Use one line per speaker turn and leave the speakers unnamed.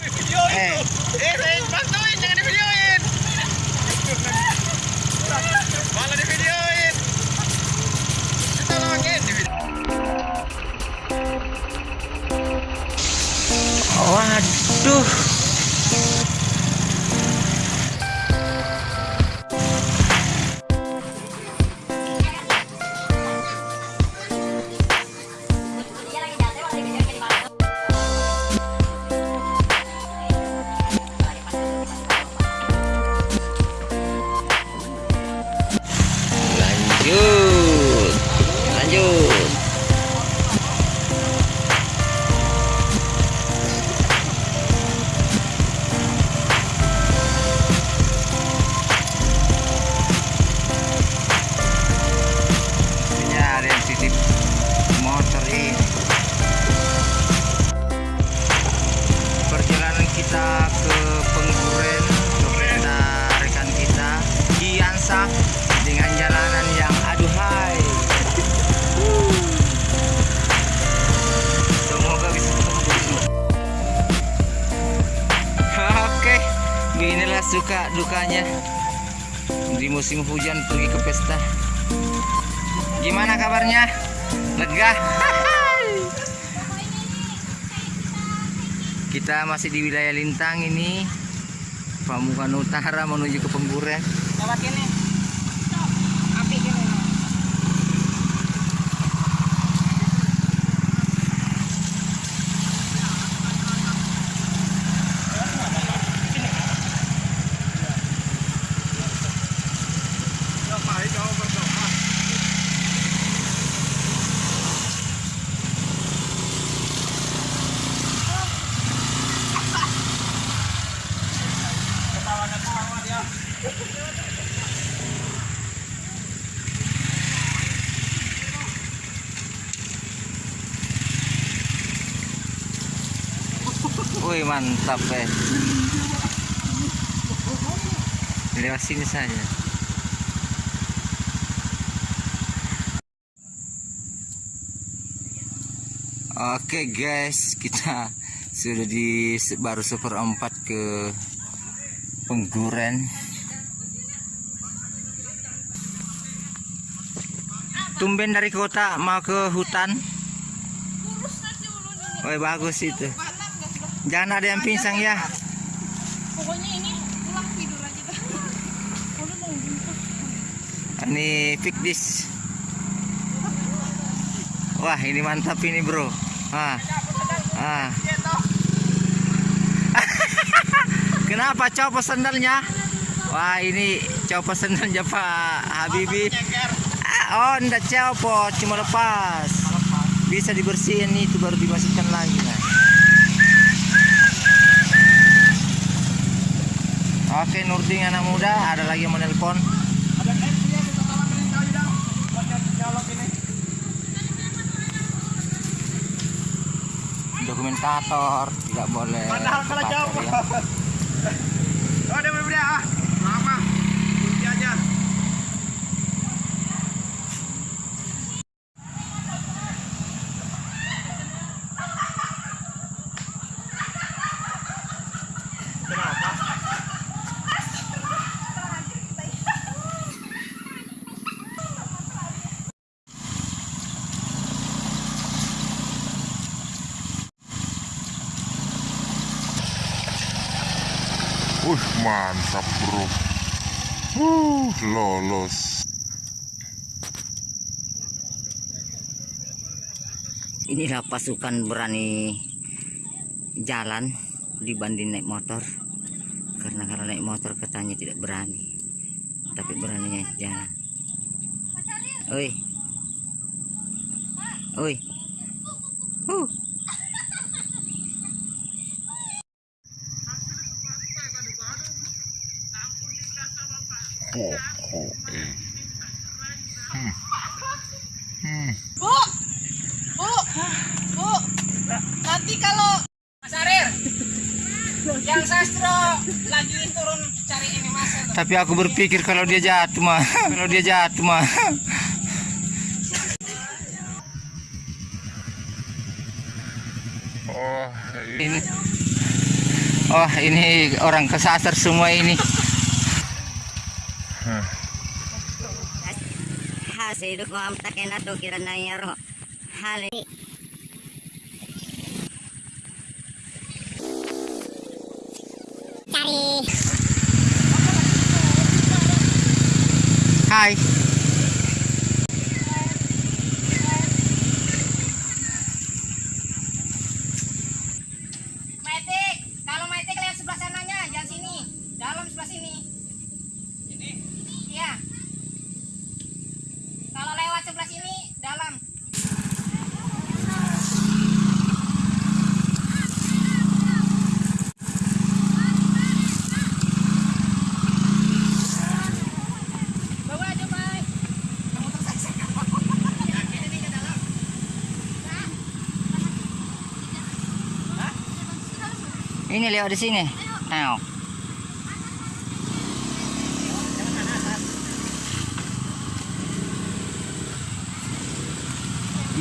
Eh, suka dukanya di musim hujan pergi ke pesta. Gimana kabarnya? Lega? Kita masih di wilayah Lintang ini. Pamukan Utara menuju ke Pengguren. Wih mantap eh. Lewat sini saja. Oke guys, kita sudah di baru seperempat ke Pengguren. Tumben dari kota mau ke hutan. Woi bagus itu. Jangan ada yang pingsan ya.
Pokoknya ini pulang tidur aja dah.
Fikdis. Wah ini mantap ini bro. Ah, ah. Kenapa copot sandalnya? Wah ini copot sandalnya Pak Habibi. Ah, oh enggak copot, cuma lepas. Bisa dibersihin itu baru dimasukkan lagi. Nah. Oke Nurdin anak muda, ada lagi yang menelpon.
Ada kita dong. Buat nyolok ini.
Dokumentator tidak boleh
Padahal kalau jauh.
ya.
Oh, dia udah ah. Lama. Kunci aja. Kenapa?
Wih mantap bro. Uh, Lolos.
Inilah pasukan berani jalan dibanding naik motor. Karena kalau naik motor katanya tidak berani. Tapi beraninya jalan. Oi. Oi. Uh.
Ho ho eh Hmm Hmm
Bu, bu, bu. Nanti kalau Mas Arir, yang sastro lagi turun cari ini mas.
tapi aku berpikir kalau dia jatuh mah kalau dia jatuh mah
Oh
ini Wah, ini orang kesasar semua ini.
Hali cari
Hai.
Metik, kalau metik lihat sebelah sananya, jangan sini. Dalam sebelah sini. Ini? Iya. Kalau lewat sebelah aja. Ini
lewat di sini. Ayo.